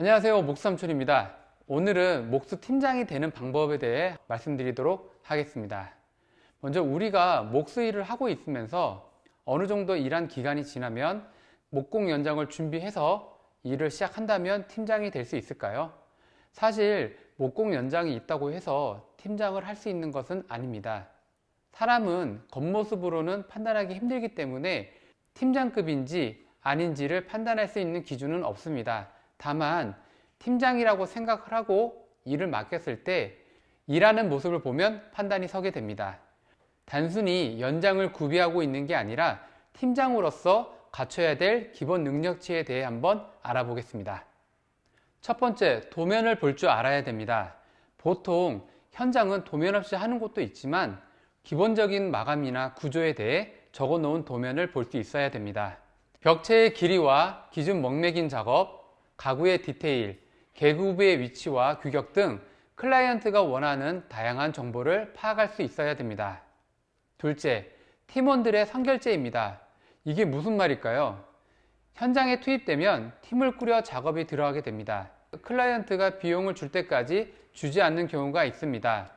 안녕하세요 목삼촌입니다 오늘은 목수 팀장이 되는 방법에 대해 말씀드리도록 하겠습니다 먼저 우리가 목수 일을 하고 있으면서 어느 정도 일한 기간이 지나면 목공 연장을 준비해서 일을 시작한다면 팀장이 될 수 있을까요? 사실 목공 연장이 있다고 해서 팀장을 할 수 있는 것은 아닙니다 사람은 겉모습으로는 판단하기 힘들기 때문에 팀장급인지 아닌지를 판단할 수 있는 기준은 없습니다. 다만 팀장이라고 생각을 하고 일을 맡겼을 때 일하는 모습을 보면 판단이 서게 됩니다. 단순히 연장을 구비하고 있는 게 아니라 팀장으로서 갖춰야 될 기본 능력치에 대해 한번 알아보겠습니다. 첫 번째, 도면을 볼 줄 알아야 됩니다. 보통 현장은 도면 없이 하는 곳도 있지만 기본적인 마감이나 구조에 대해 적어 놓은 도면을 볼 수 있어야 됩니다. 벽체의 길이와 기준 먹매긴 작업, 가구의 디테일, 계급의 위치와 규격 등 클라이언트가 원하는 다양한 정보를 파악할 수 있어야 됩니다. 둘째, 팀원들의 선결제입니다. 이게 무슨 말일까요? 현장에 투입되면 팀을 꾸려 작업이 들어가게 됩니다. 클라이언트가 비용을 줄 때까지 주지 않는 경우가 있습니다.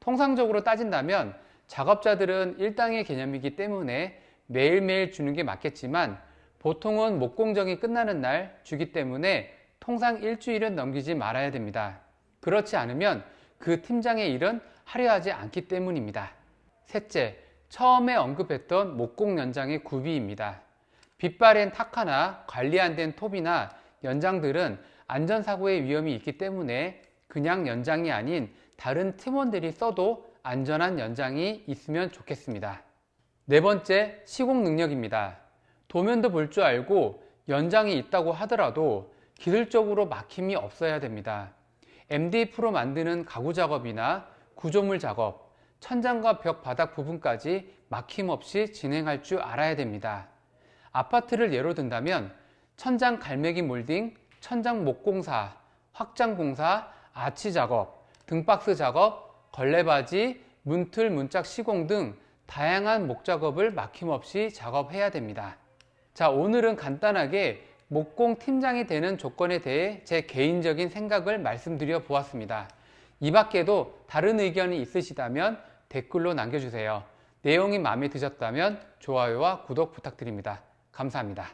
통상적으로 따진다면 작업자들은 일당의 개념이기 때문에 매일매일 주는 게 맞겠지만 보통은 목공정이 끝나는 날 주기 때문에 통상 일주일은 넘기지 말아야 됩니다. 그렇지 않으면 그 팀장의 일은 하려 하지 않기 때문입니다. 셋째, 처음에 언급했던 목공 연장의 구비입니다. 빗바랜 탁하나 관리 안 된 톱이나 연장들은 안전사고의 위험이 있기 때문에 그냥 연장이 아닌 다른 팀원들이 써도 안전한 연장이 있으면 좋겠습니다. 네 번째, 시공 능력입니다. 도면도 볼 줄 알고 연장이 있다고 하더라도 기술적으로 막힘이 없어야 됩니다. MDF로 만드는 가구 작업이나 구조물 작업, 천장과 벽 바닥 부분까지 막힘없이 진행할 줄 알아야 됩니다. 아파트를 예로 든다면 천장 갈매기 몰딩, 천장 목공사, 확장공사, 아치 작업, 등박스 작업, 걸레바지, 문틀, 문짝 시공 등 다양한 목작업을 막힘없이 작업해야 됩니다. 자, 오늘은 간단하게 목공 팀장이 되는 조건에 대해 제 개인적인 생각을 말씀드려 보았습니다. 이 밖에도 다른 의견이 있으시다면 댓글로 남겨주세요. 내용이 마음에 드셨다면 좋아요와 구독 부탁드립니다. 감사합니다.